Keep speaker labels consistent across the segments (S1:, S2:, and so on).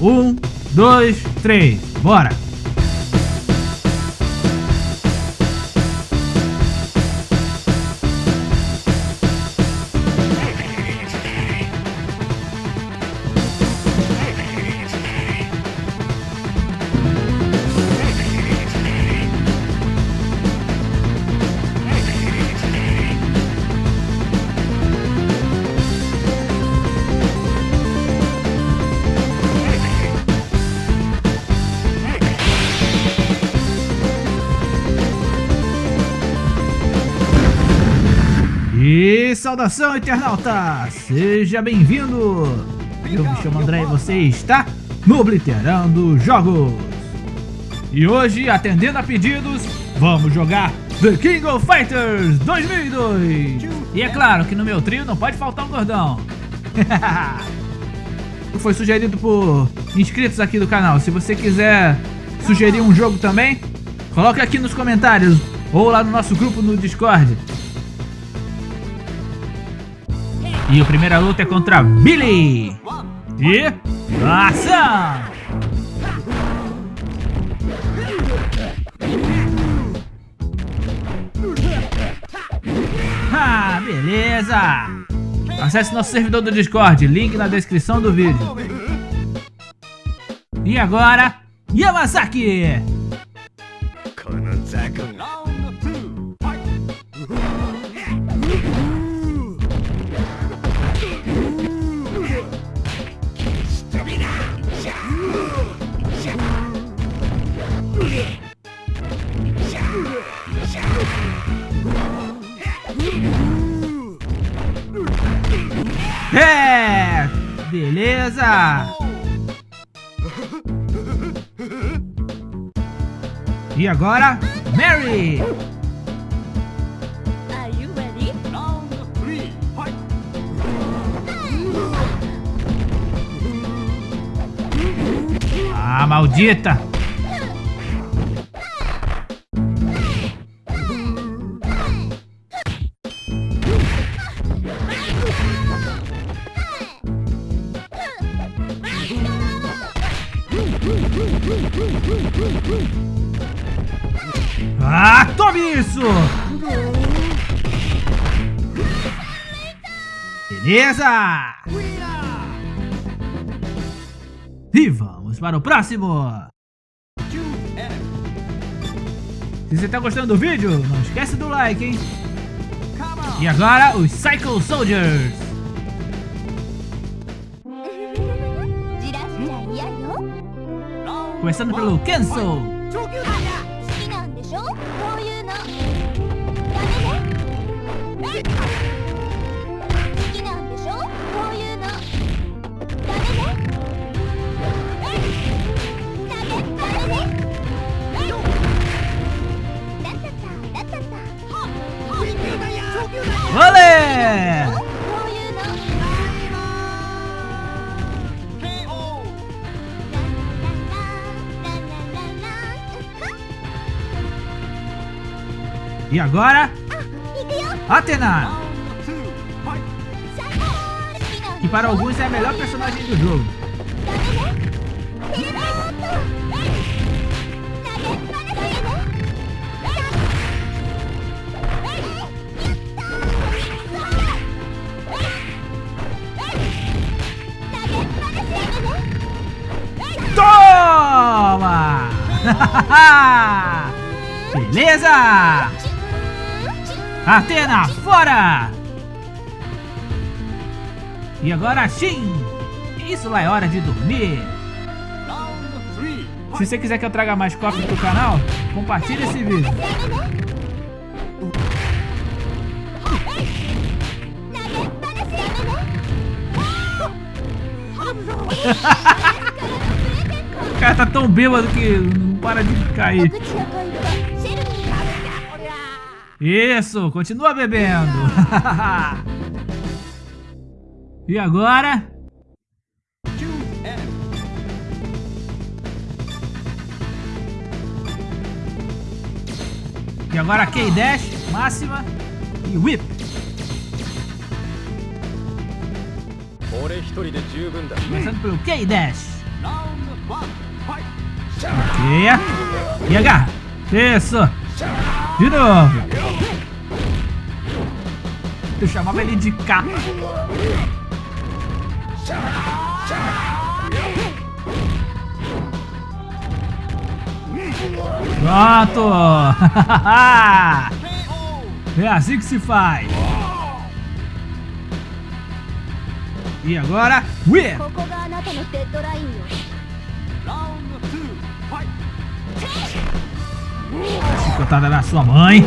S1: Um, dois, três, bora! E saudação internauta! Seja bem-vindo! Eu me chamo André e você está no Obliterando Jogos! E hoje, atendendo a pedidos, vamos jogar The King of Fighters 2002! E é claro que no meu trio não pode faltar um gordão! Foi sugerido por inscritos aqui do canal. Se você quiser sugerir um jogo também, coloque aqui nos comentários ou lá no nosso grupo no Discord. E a primeira luta é contra Billy. E ação! Ah, beleza! Acesse nosso servidor do Discord, link na descrição do vídeo. E agora, Yamasaki! É! Beleza! E agora, Mary! Ah, maldita! isso? Beleza! E vamos para o próximo! Se você está gostando do vídeo, não esquece do like, hein? E agora, os Cycle Soldiers! Começando pelo
S2: Kenzo!
S1: E agora... Atena! Que para alguns é a melhor personagem do jogo. Toma! Beleza! Atena, fora! E agora, Shin! Isso lá é hora de dormir! Se você quiser que eu traga mais cópias pro canal, compartilhe esse vídeo. O cara tá tão bêbado que não para de cair. Isso, continua bebendo. e agora? E agora K-Dash, máxima e whip. Começando pelo K-Dash. Ok. E agarra. Isso. De novo. Eu chamava ele de K. Pronto! é assim que se faz. E agora, Whip! Chicotada na sua mãe.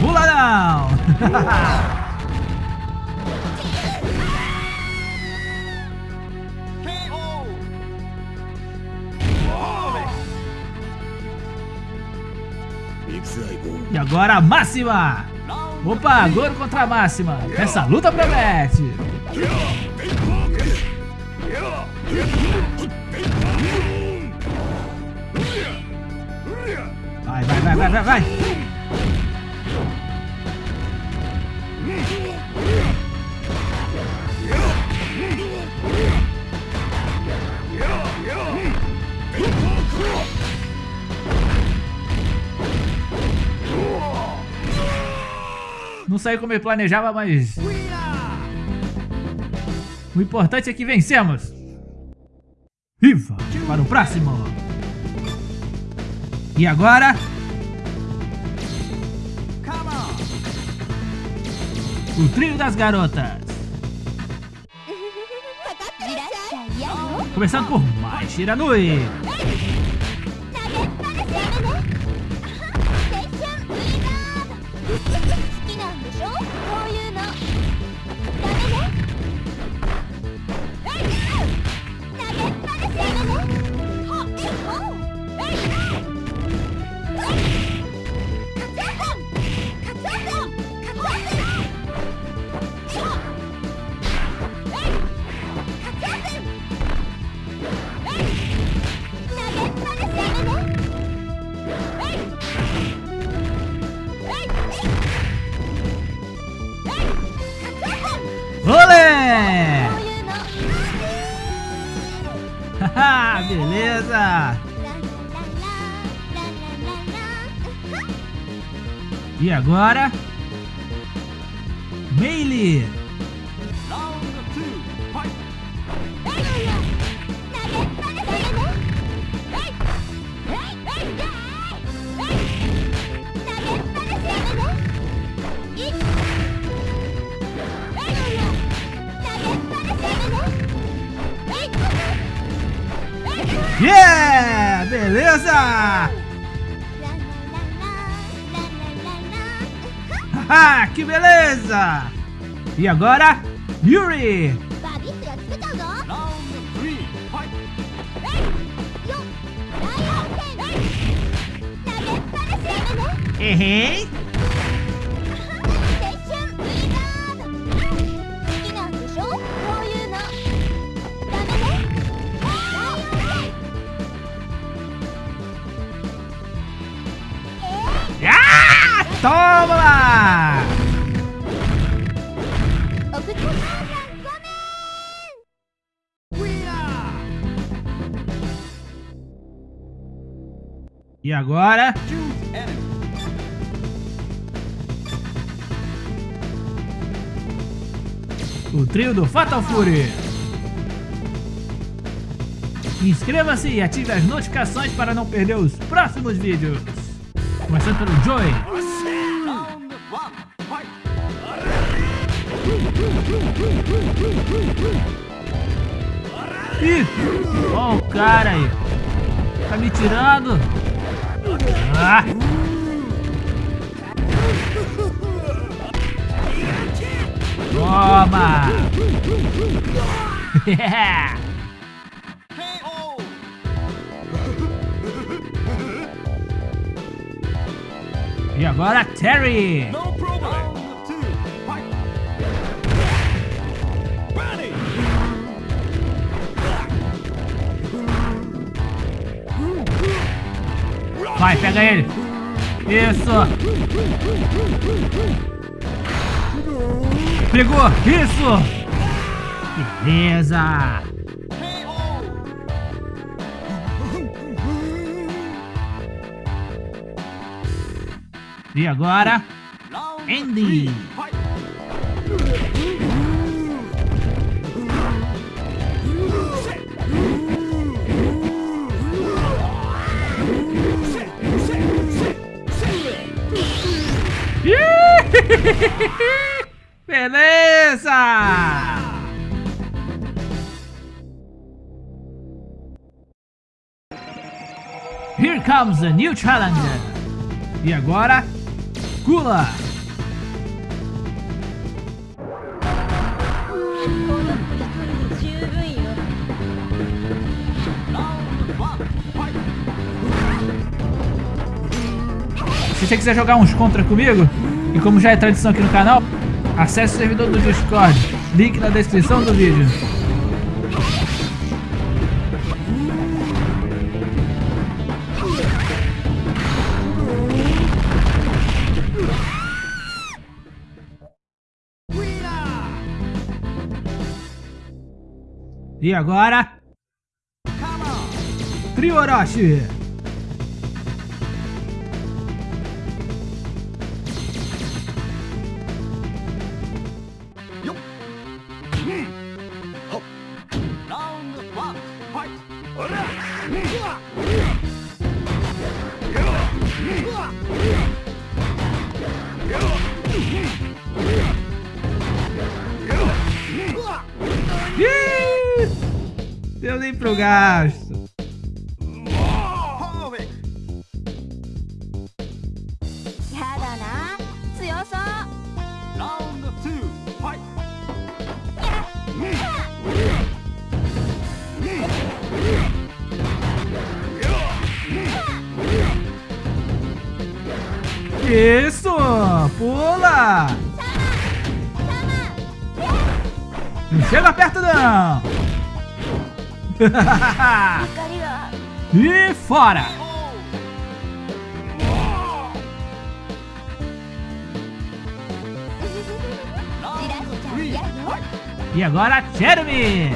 S1: Pula não! E agora a máxima! Opa, Goro contra a máxima! Essa luta promete! Vai, vai! Não saiu como eu planejava, mas... O importante é que vencemos! Viva! Para o próximo! E agora... O trio das garotas! Começando por mais Shiranui! Beleza! E agora? Melee! Yeah! Beleza! Haha, que beleza! E agora, Yuri! Errei! E agora? O trio do Fatal Fury. Inscreva-se e ative as notificações para não perder os próximos vídeos. Começando pelo Joy. Ih, ó o cara aí. Tá me tirando. Ah. Toma! e agora Terry! Vai, pega ele. Isso. Pegou! Isso! Beleza! E agora, Andy! Beleza! Here comes a new challenger. E agora,
S2: Gula.
S1: Se você quiser jogar uns contra comigo, e como já é tradição aqui no canal, acesse o servidor do Discord. Link na descrição do vídeo. E agora? Trio Orochi! Deu nem pro gasto. Isso! Pula! Não chega perto não! e fora! E agora Jeremy!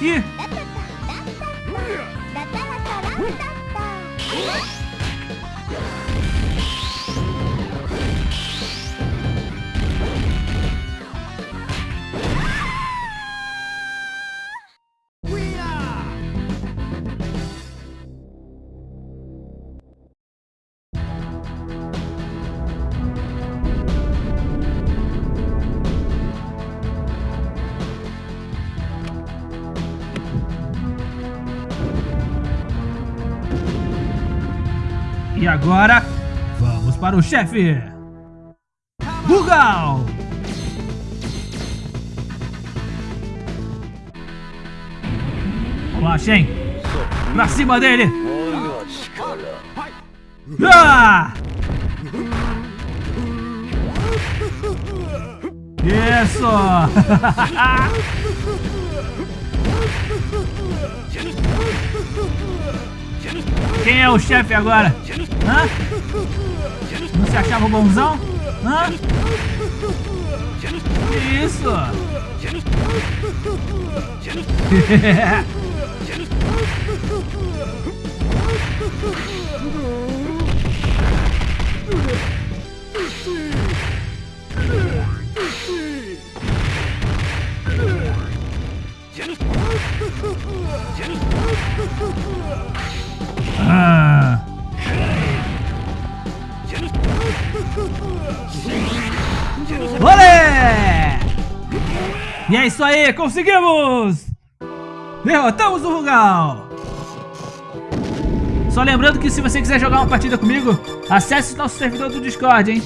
S1: E Agora, vamos para o chefe! Bugal! Vamos lá, Shen! Pra cima dele! Ah! Isso! Quem é o chefe agora? Hã? Não se achava bonzão? Hã? Que isso? Ah. Olé! E é isso aí, conseguimos! Derrotamos o Rugal! Só lembrando que se você quiser jogar uma partida comigo, acesse nosso servidor do Discord, hein?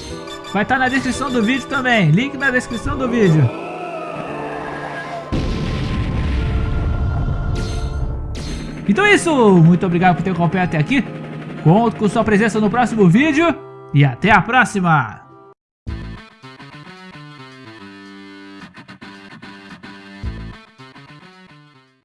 S1: Vai estar na descrição do vídeo também, link na descrição do vídeo. Então é isso, muito obrigado por ter acompanhado até aqui. Conto com sua presença no próximo vídeo e até a próxima!